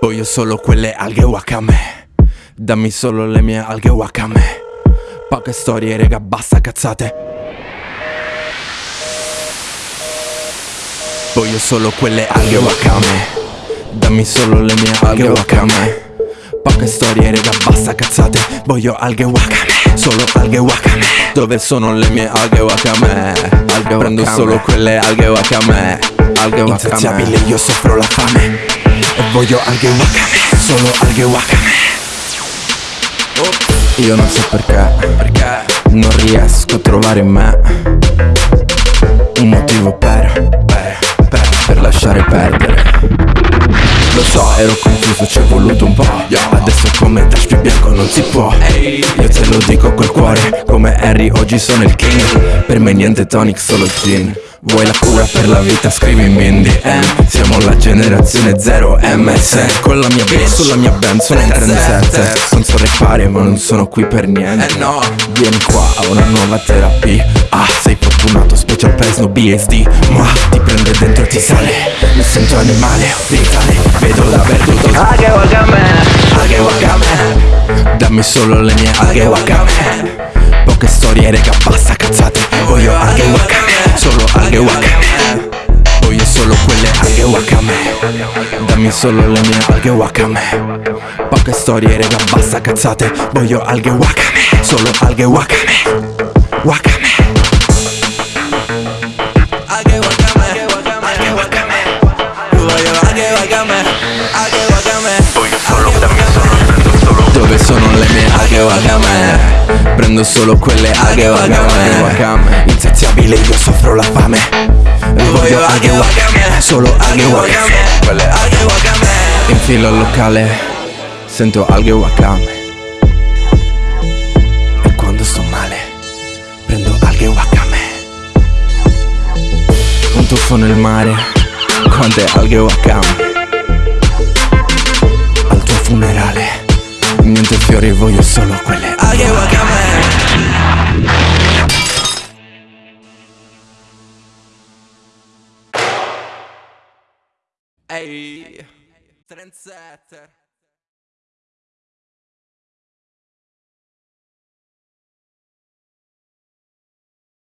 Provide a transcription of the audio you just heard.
Voglio solo quelle alghe wakame. Dammi solo le mie alghe wakame. Poche storie rega basta cazzate. Voglio solo quelle alghe wakame. Dammi solo le mie alghe wakame. Poche storie rega basta cazzate. Voglio alghe wakame. Solo alghe wakame. Dove sono le mie alghe wakame? Alghe Prendo wakame. solo quelle alghe wakame. Alghe wakame. Insaziabile io soffro la fame voglio alghe wakame Solo alghe wakame Io non so perché Perché? Non riesco a trovare in me. Un motivo per Per, per, Per lasciare perdere. Lo so, ero confuso, ci è voluto un po' Adesso come dash più bianco non si può. Io te lo dico col cuore Come Harry oggi sono il king. Per me niente tonic, solo gin Vuoi la cura per la vita? Scrivimi in DM Siamo la generazione 0 MS Con la mia bitch sulla mia band sono in trendsetter. Non so rappare ma non sono qui per niente. Eh no. Vieni qua a una nuova terapia. Ah, sei fortunato, special per Snow BSD Ma ti prende dentro e ti sale. Mi sento animale, vitale Vedo la perduto Aghe wakame. Aghe wakame. Dammi solo le mie aghe wakame. Poche storie, rega, basta cazzate Dammi solo le mie alghe wakame. Poche storie, rega, basta cazzate. Voglio alghe wakame. Solo alghe wakame. Wakame. Alghe wakame. Alghe wakame. Voglio alghe wakame. Alghe wakame. Voglio solo, dammi solo, prendo solo. Dove sono le mie alghe wakame? Prendo solo quelle alghe wakame. Insaziabile io soffro la fame. Voglio alghe wakame Solo alghe wakame Quelle. Alghe wakame Infilo al locale Sento alghe wakame E quando sto male Prendo alghe wakame Un tuffo nel mare Quante alghe wakame Al tuo funerale Niente fiori voglio solo quelle. Alghe wakame Ehi Trendsetter